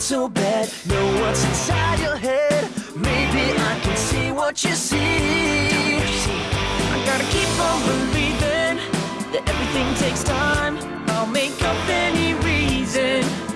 not so bad. Know what's inside your head. Maybe I can see what you see. I gotta keep on believing That everything takes time. I'll make up any reason.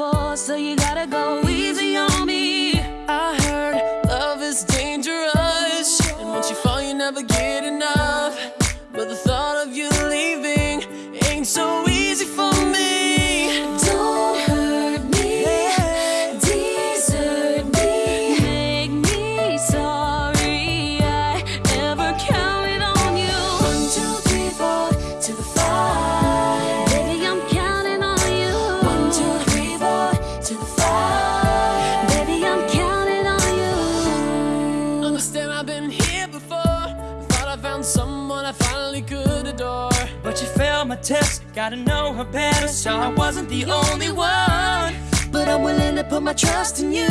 for, so you gotta go. Gotta know her better, so I wasn't the only one. But I'm willing to put my trust in you.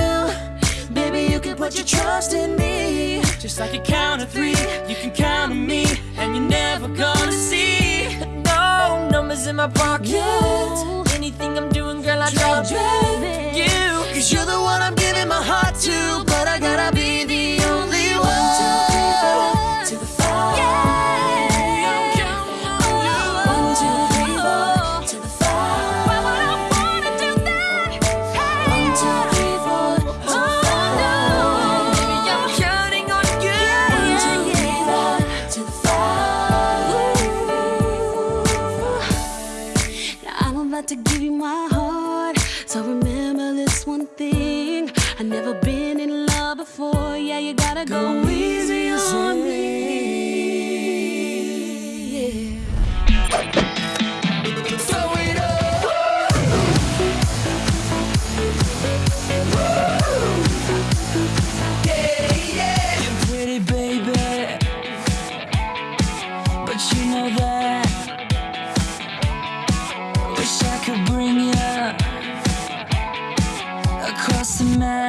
Baby, you can put your trust in me. Just like you count to three, you can count on me, and you're never gonna see. No numbers in my pocket. No. Anything I'm doing, girl, I drop it. You, cause you're the one I'm giving my heart to, but I gotta be. about to give you my heart. So remember this one thing. I never been in love before. Yeah, you gotta go, go easy, easy on me. Wish I could bring you across the map.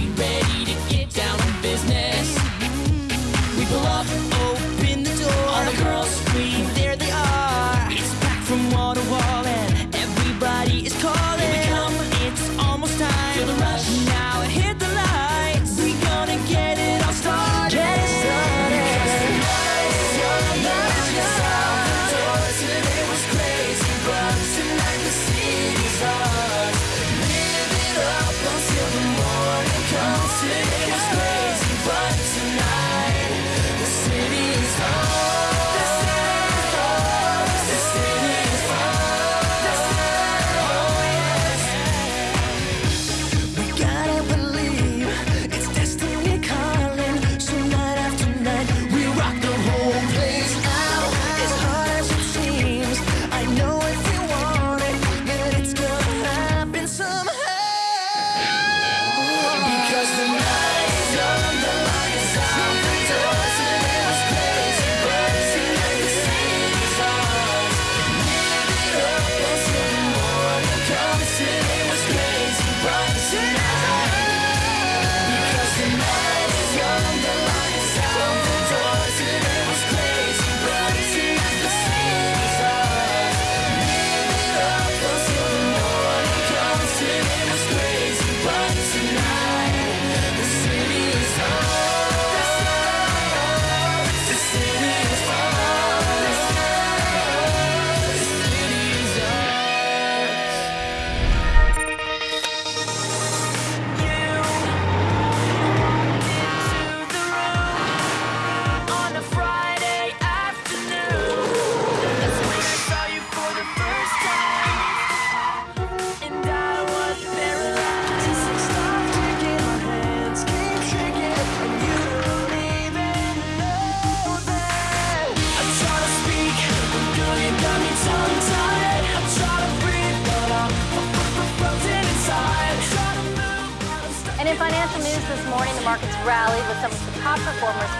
markets rallied with some of the top performers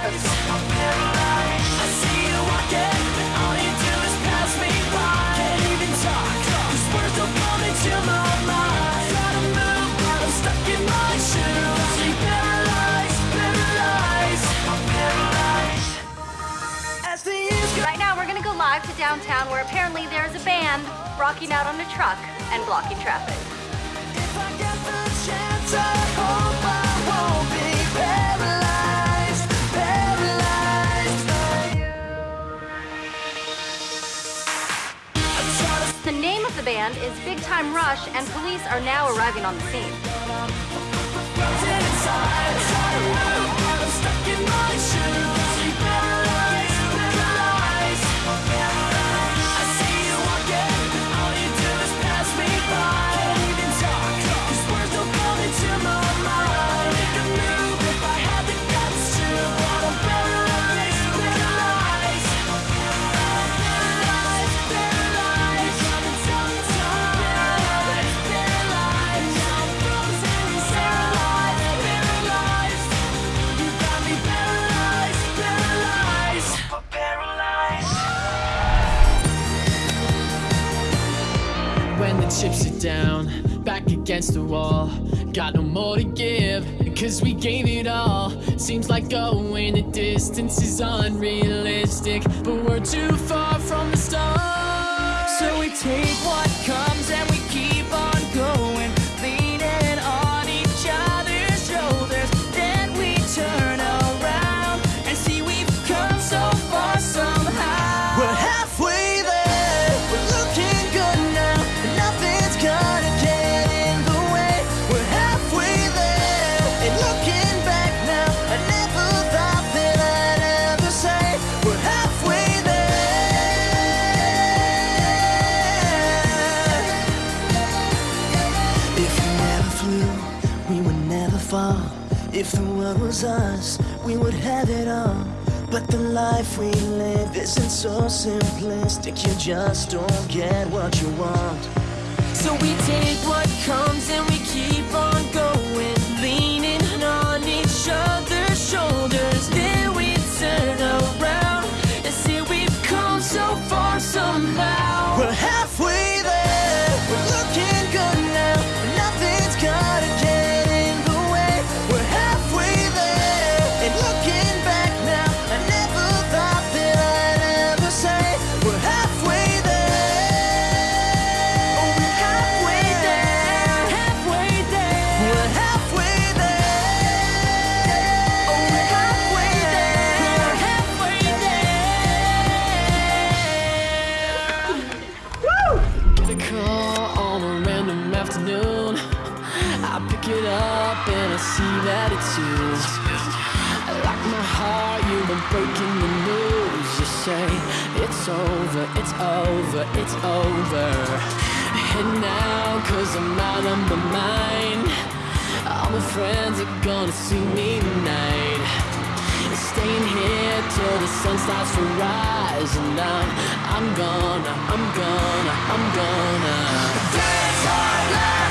Right now, we're gonna go live to downtown where apparently there's a band rocking out on a truck and blocking traffic. the band is Big Time Rush, and police are now arriving on the scene. cause we gave it all. Seems like going the distance is unrealistic But we're too far from the start. So we take what comes and we was us, we would have it all. But the life we live isn't so simplistic, you just don't get what you want. So we take what comes and we keep on going. pick it up and I see that it's you I Like my heart, you've been breaking the news. You say, it's over, it's over, it's over. And now, cause I'm out of my mind All my friends are gonna see me tonight. Staying here till the sun starts to rise. And I'm, I'm gonna, I'm gonna, I'm gonna. Dance all night.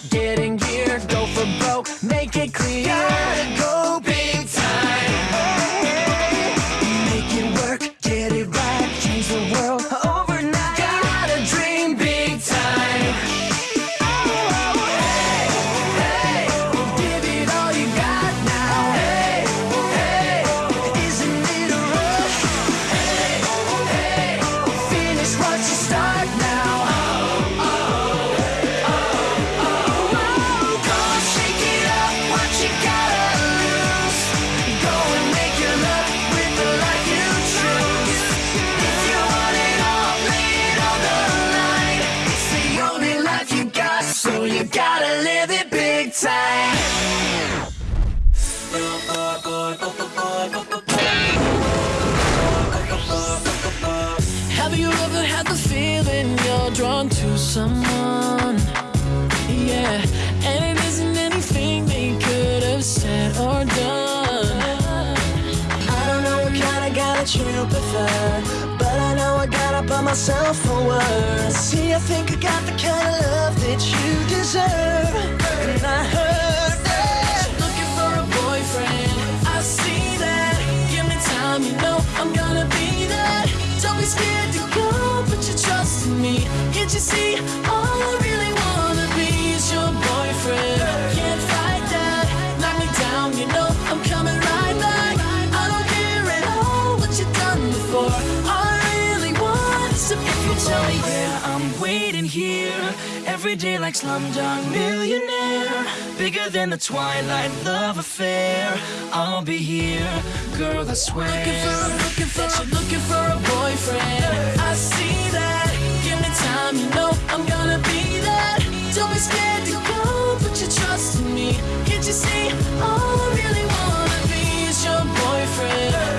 today. That but I know I gotta put myself forward. See, I think I got the kind of love that you deserve, and I heard that You're looking for a boyfriend. I see that. Give me time, you know I'm gonna be that. Don't be scared to go, put your trust in me. Can't you see? All I waiting here every day like Slumdog Millionaire. Bigger than the Twilight love affair. I'll be here, girl. I swear. looking for, looking for, that you're looking for a boyfriend. I see that. Give me time, you know I'm gonna be that. Don't be scared to go, put your trust in me. Can't you see? All I really wanna be is your boyfriend.